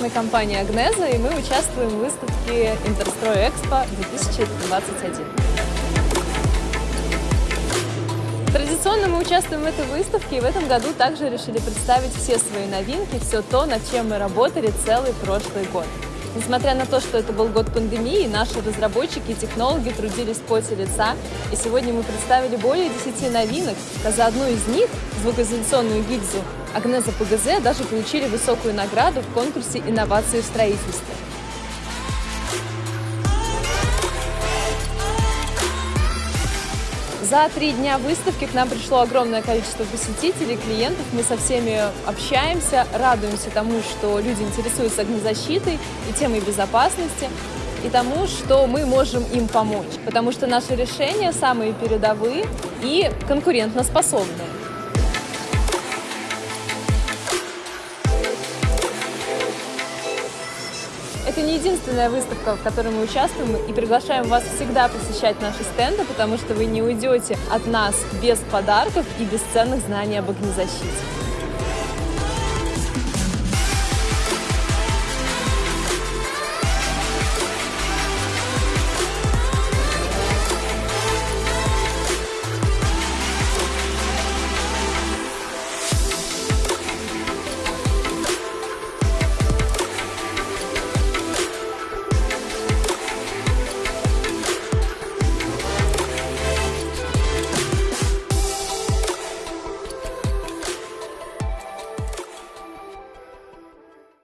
Мы компания Агнеза, и мы участвуем в выставке Интерстрой Экспо 2021. Традиционно мы участвуем в этой выставке, и в этом году также решили представить все свои новинки, все то, над чем мы работали целый прошлый год. Несмотря на то, что это был год пандемии, наши разработчики и технологи трудились в поте лица, и сегодня мы представили более 10 новинок, а за одну из них, звукоизоляционную гильзу, Агнеза ПГЗ даже получили высокую награду в конкурсе инноваций в строительстве. За три дня выставки к нам пришло огромное количество посетителей, клиентов. Мы со всеми общаемся, радуемся тому, что люди интересуются огнезащитой и темой безопасности, и тому, что мы можем им помочь. Потому что наши решения самые передовые и конкурентоспособные. Это не единственная выставка, в которой мы участвуем, и приглашаем вас всегда посещать наши стенды, потому что вы не уйдете от нас без подарков и без ценных знаний об огнезащите.